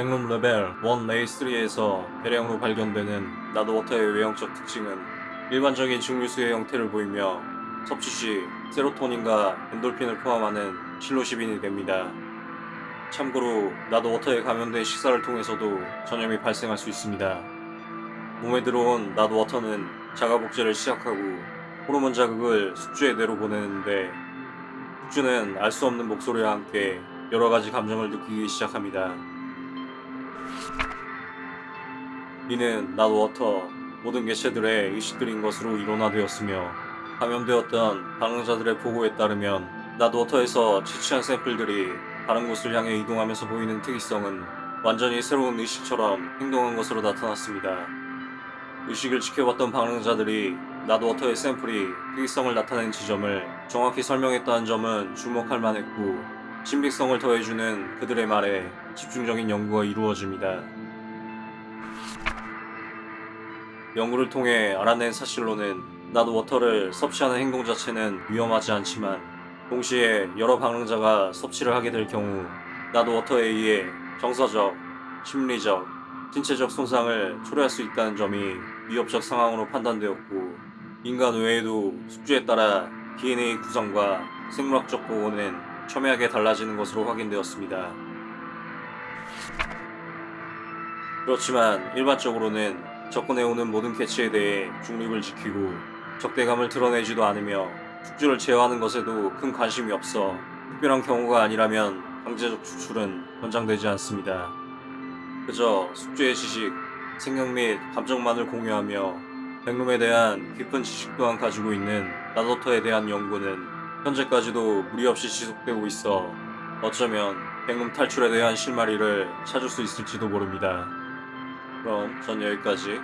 백룸 레벨 1 레이 3에서 대량으로 발견되는 나도워터의 외형적 특징은 일반적인 증류수의 형태를 보이며 섭취 시 세로토닌과 엔돌핀을 포함하는 실로시빈이 됩니다. 참고로 나도워터에 감염된 식사를 통해서도 전염이 발생할 수 있습니다. 몸에 들어온 나도워터는 자가복제를 시작하고 호르몬 자극을 숙주에 내로 보내는데 숙주는 알 수 없는 목소리와 함께 여러 가지 감정을 느끼기 시작합니다. 이는 나도워터 모든 개체들의 의식들인 것으로 이론화되었으며 감염되었던 방황자들의 보고에 따르면 나도워터에서 채취한 샘플들이 다른 곳을 향해 이동하면서 보이는 특이성은 완전히 새로운 의식처럼 행동한 것으로 나타났습니다. 의식을 지켜봤던 방황자들이 나도워터의 샘플이 특이성을 나타낸 지점을 정확히 설명했다는 점은 주목할 만했고 신빙성을 더해주는 그들의 말에 집중적인 연구가 이루어집니다. 연구를 통해 알아낸 사실로는 나도워터를 섭취하는 행동 자체는 위험하지 않지만 동시에 여러 방랑자가 섭취를 하게 될 경우 나도워터에 의해 정서적, 심리적, 신체적 손상을 초래할 수 있다는 점이 위협적 상황으로 판단되었고 인간 외에도 숙주에 따라 DNA 구성과 생물학적 보고는 첨예하게 달라지는 것으로 확인되었습니다. 그렇지만 일반적으로는 접근해오는 모든 개체에 대해 중립을 지키고 적대감을 드러내지도 않으며 숙주를 제어하는 것에도 큰 관심이 없어 특별한 경우가 아니라면 강제적 추출은 권장되지 않습니다. 그저 숙주의 지식, 생각 및 감정만을 공유하며 백룸에 대한 깊은 지식 또한 가지고 있는 나도터에 대한 연구는 현재까지도 무리 없이 지속되고 있어 어쩌면 백룸 탈출에 대한 실마리를 찾을 수 있을지도 모릅니다. 그럼 전 여기까지.